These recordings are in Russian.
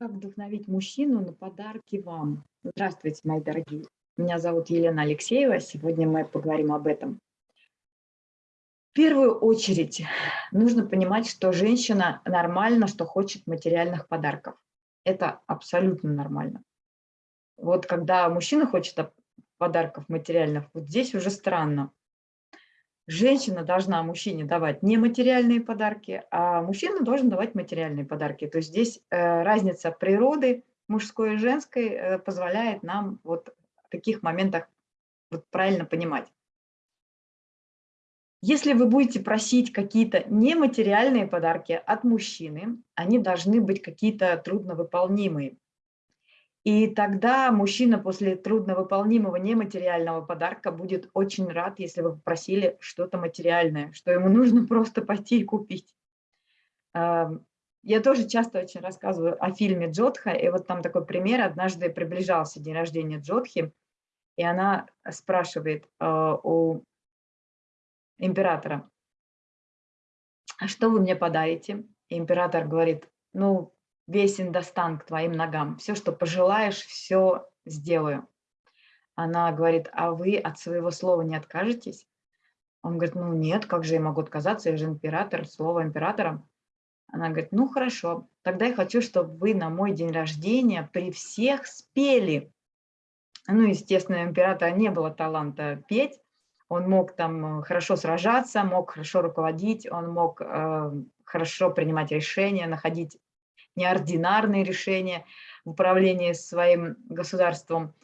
Как вдохновить мужчину на подарки вам? Здравствуйте, мои дорогие. Меня зовут Елена Алексеева. Сегодня мы поговорим об этом. В первую очередь нужно понимать, что женщина нормально, что хочет материальных подарков. Это абсолютно нормально. Вот когда мужчина хочет подарков материальных, вот здесь уже странно женщина должна мужчине давать не материальные подарки, а мужчина должен давать материальные подарки. То есть здесь э, разница природы мужской и женской э, позволяет нам вот в таких моментах вот правильно понимать. Если вы будете просить какие-то нематериальные подарки от мужчины, они должны быть какие-то трудновыполнимые. И тогда мужчина после трудновыполнимого нематериального подарка будет очень рад, если вы попросили что-то материальное, что ему нужно просто пойти и купить. Я тоже часто очень рассказываю о фильме Джодха, и вот там такой пример. Однажды приближался день рождения Джодхи, и она спрашивает а, у императора, а что вы мне подарите? И император говорит, ну, весь Индостан к твоим ногам. Все, что пожелаешь, все сделаю. Она говорит, а вы от своего слова не откажетесь? Он говорит, ну нет, как же я могу отказаться, я же император, слово императора. Она говорит, ну хорошо, тогда я хочу, чтобы вы на мой день рождения при всех спели. Ну, естественно, у императора не было таланта петь, он мог там хорошо сражаться, мог хорошо руководить, он мог э, хорошо принимать решения, находить неординарные решения в управлении своим государством.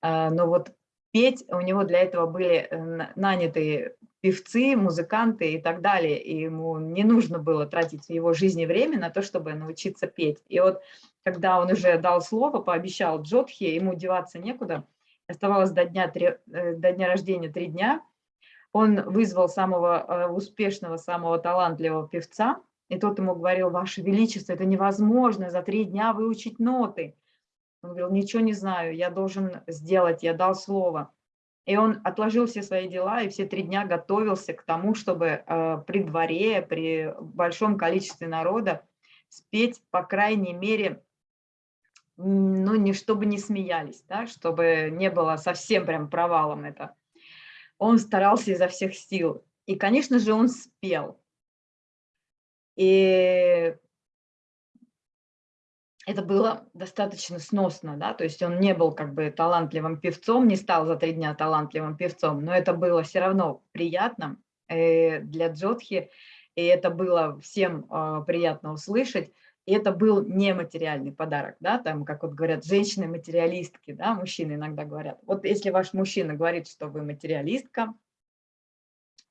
А, но вот петь у него для этого были э, нанятые певцы, музыканты и так далее. И ему не нужно было тратить его жизни время на то, чтобы научиться петь. И вот когда он уже дал слово, пообещал Джодхи, ему деваться некуда, оставалось до дня, э, до дня рождения три дня, он вызвал самого э, успешного, самого талантливого певца, и тот ему говорил, Ваше Величество, это невозможно за три дня выучить ноты. Он говорил, ничего не знаю, я должен сделать, я дал слово. И он отложил все свои дела и все три дня готовился к тому, чтобы э, при дворе, при большом количестве народа спеть, по крайней мере, ну, не чтобы не смеялись, да, чтобы не было совсем прям провалом это. Он старался изо всех сил. И, конечно же, он спел. И это было достаточно сносно, да, то есть он не был как бы талантливым певцом, не стал за три дня талантливым певцом, но это было все равно приятно э, для Джодхи, и это было всем а, приятно услышать, и это был нематериальный подарок, да, там, как вот говорят, женщины-материалистки, да, мужчины иногда говорят. Вот если ваш мужчина говорит, что вы материалистка,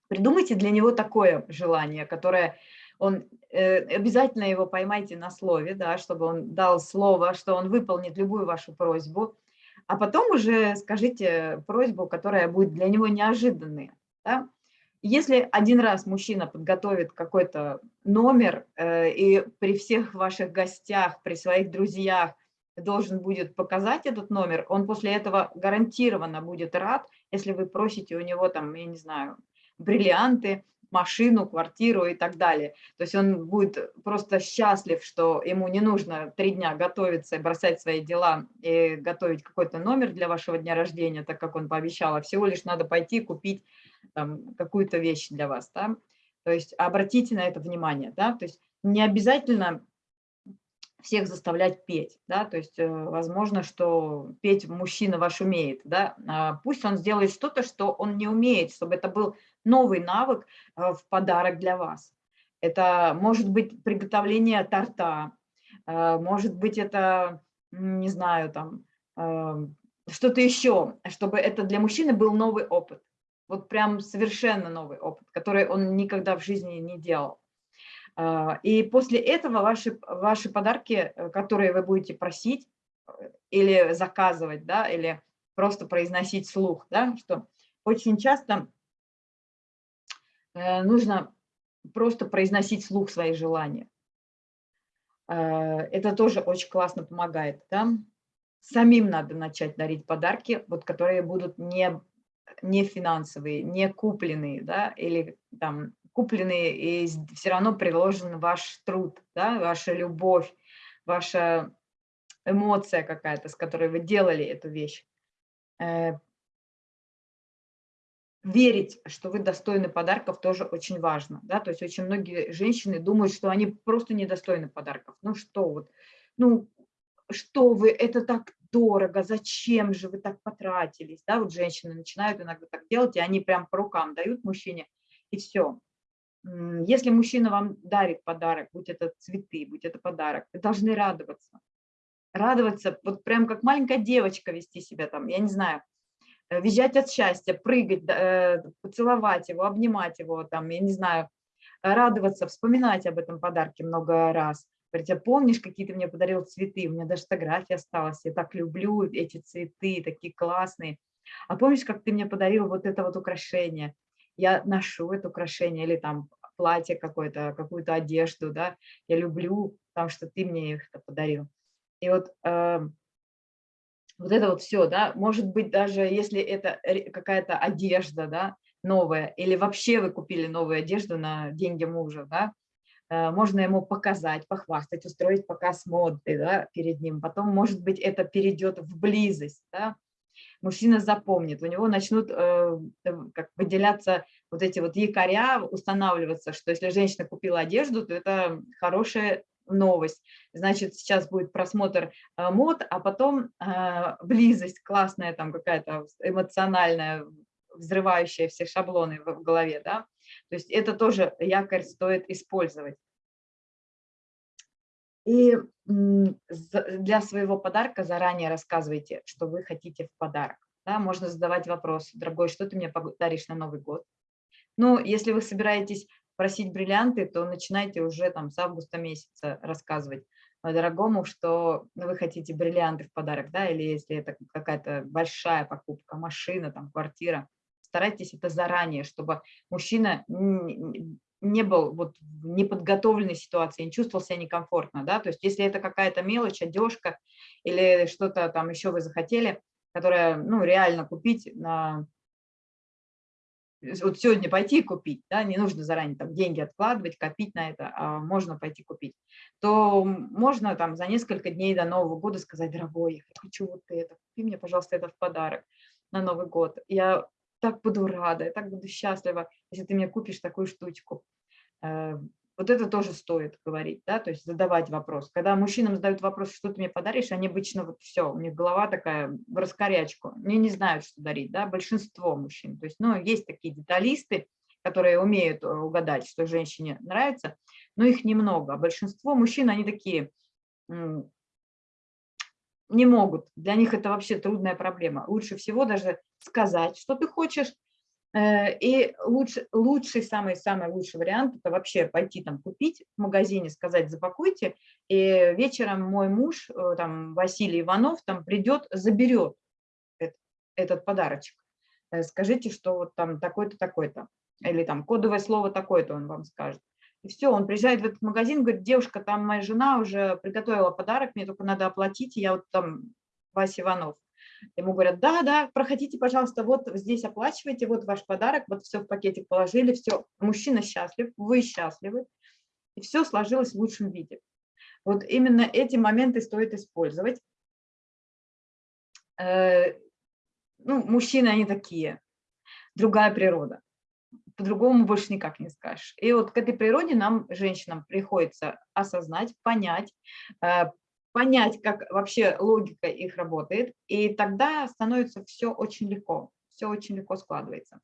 придумайте для него такое желание, которое он, э, обязательно его поймайте на слове, да, чтобы он дал слово, что он выполнит любую вашу просьбу, а потом уже скажите просьбу, которая будет для него неожиданной. Да? Если один раз мужчина подготовит какой-то номер э, и при всех ваших гостях, при своих друзьях должен будет показать этот номер, он после этого гарантированно будет рад, если вы просите у него там, я не знаю, бриллианты, машину, квартиру и так далее. То есть он будет просто счастлив, что ему не нужно три дня готовиться и бросать свои дела и готовить какой-то номер для вашего дня рождения, так как он пообещал, а всего лишь надо пойти купить какую-то вещь для вас. Да? То есть обратите на это внимание. Да? То есть не обязательно всех заставлять петь, да, то есть э, возможно, что петь мужчина ваш умеет, да, а пусть он сделает что-то, что он не умеет, чтобы это был новый навык э, в подарок для вас. Это может быть приготовление торта, э, может быть это, не знаю, там, что-то еще, чтобы это для мужчины был новый опыт, вот прям совершенно новый опыт, который он никогда в жизни не делал. А, и после этого ваши, ваши подарки, э, которые вы будете просить э, или заказывать, да, или просто произносить слух, да, что очень часто э, нужно просто произносить слух свои желания. Это тоже очень классно помогает. Да? Самим надо начать дарить подарки, вот, которые будут не, не финансовые, не купленные, да, или там купленный, и все равно приложен ваш труд, да, ваша любовь, ваша эмоция какая-то, с которой вы делали эту вещь. Э, верить, что вы достойны подарков, тоже очень важно. Да? То есть очень многие женщины думают, что они просто недостойны подарков. Ну что вот, ну что вы, это так дорого, зачем же вы так потратились? Да? Вот женщины начинают иногда так делать, и они прям по рукам дают мужчине, и все. Если мужчина вам дарит подарок, будь это цветы, будь это подарок, вы должны радоваться. Радоваться, вот прям как маленькая девочка вести себя там, я не знаю, Э, визжать от счастья, прыгать, э, поцеловать его, обнимать его, там, я не знаю, радоваться, вспоминать об этом подарке много раз. Говорить, а помнишь, какие ты мне подарил цветы? У меня даже фотография осталась, я так люблю эти цветы, такие классные. А помнишь, как ты мне подарил вот это вот украшение? Я ношу это украшение или там платье какое-то, какую-то одежду, да, я люблю там, что ты мне их подарил. И вот э, вот это вот все, да, может быть, даже если это какая-то одежда, да, новая, или вообще вы купили новую одежду на деньги мужа, да, э, можно ему показать, похвастать, устроить показ моды да, перед ним. Потом, может быть, это перейдет в близость. Да? Мужчина запомнит, у него начнут э, как выделяться вот эти вот якоря, устанавливаться, что если женщина купила одежду, то это хорошая новость. Значит, сейчас будет просмотр э, мод, а потом э, близость классная, там какая-то эмоциональная, взрывающая все шаблоны в голове. Да? То есть это тоже якорь стоит использовать. И для своего подарка заранее рассказывайте, что вы хотите в подарок. Да, можно задавать вопрос, дорогой, что ты мне подаришь на Новый год? Ну, если вы собираетесь просить бриллианты, то начинайте уже там с августа месяца рассказывать дорогому, что вы хотите бриллианты в подарок, да, или если это какая-то большая покупка, машина, там, квартира, старайтесь это заранее, чтобы мужчина не был вот в неподготовленной ситуации, не чувствовал себя некомфортно, да, то есть если это какая-то мелочь, одежка или что-то там еще вы захотели, которое, ну, реально купить на вот сегодня пойти купить, да, не нужно заранее там деньги откладывать, копить на это, а можно пойти купить, то можно там за несколько дней до Нового года сказать, дорогой, я хочу вот это, купи мне, пожалуйста, это в подарок на Новый год. Я так буду рада, я так буду счастлива, если ты мне купишь такую штучку. Э, вот это тоже стоит говорить, да, то есть задавать вопрос. Когда мужчинам задают вопрос, что ты мне подаришь, они обычно вот все, у них голова такая в раскорячку, они не знают, что дарить, да, большинство мужчин. То есть, ну, есть такие деталисты, которые умеют э, угадать, что женщине нравится, но их немного. А большинство мужчин, они такие не могут. Для них это вообще трудная проблема. Лучше всего даже сказать, что ты хочешь, Э, и лучше, лучший, самый-самый лучший вариант – это вообще пойти там купить в магазине, сказать запакуйте, и вечером мой муж, э, там Василий Иванов, там придет, заберет этот, этот подарочек. Э, скажите, что вот там такой-то, такой-то, или там кодовое слово такое-то он вам скажет. И все, он приезжает в этот магазин, говорит, девушка, там моя жена уже приготовила подарок, мне только надо оплатить, и я вот там Вася Иванов. Ему говорят, да, да, проходите, пожалуйста, вот здесь оплачивайте, вот ваш подарок, вот все в пакетик положили, все, мужчина счастлив, вы счастливы, и все сложилось в лучшем виде. Вот именно эти моменты стоит использовать. Э, ну, мужчины, они такие, другая природа. По-другому больше никак не скажешь. И вот к этой природе нам, женщинам, приходится осознать, понять, э, понять, как вообще логика их работает, и тогда становится все очень легко, все очень легко складывается.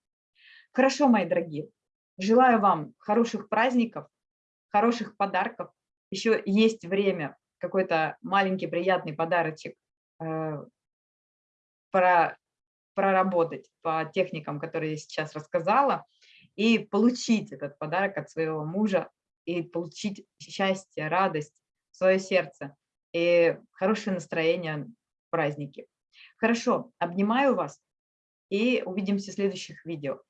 Хорошо, мои дорогие, желаю вам хороших праздников, хороших подарков. Еще есть время какой-то маленький приятный подарочек э, про, проработать по техникам, которые я сейчас рассказала, и получить этот подарок от своего мужа, и получить счастье, радость в свое сердце и хорошее настроение в праздники. Хорошо, обнимаю вас и увидимся в следующих видео.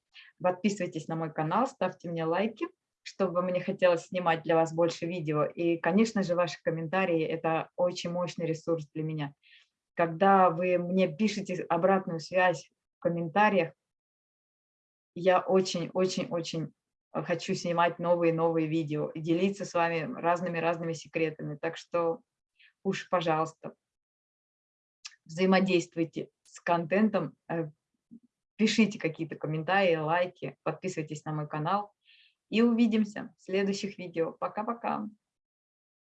Подписывайтесь на мой канал, ставьте мне лайки, чтобы мне хотелось снимать для вас больше видео. И, конечно же, ваши комментарии – это очень мощный ресурс для меня. Когда вы мне пишете обратную связь в комментариях, я очень-очень-очень хочу снимать новые-новые видео и делиться с вами разными-разными секретами. Так что уж, пожалуйста, взаимодействуйте с контентом, э, пишите какие-то комментарии, лайки, подписывайтесь на мой канал. И увидимся в следующих видео. Пока-пока.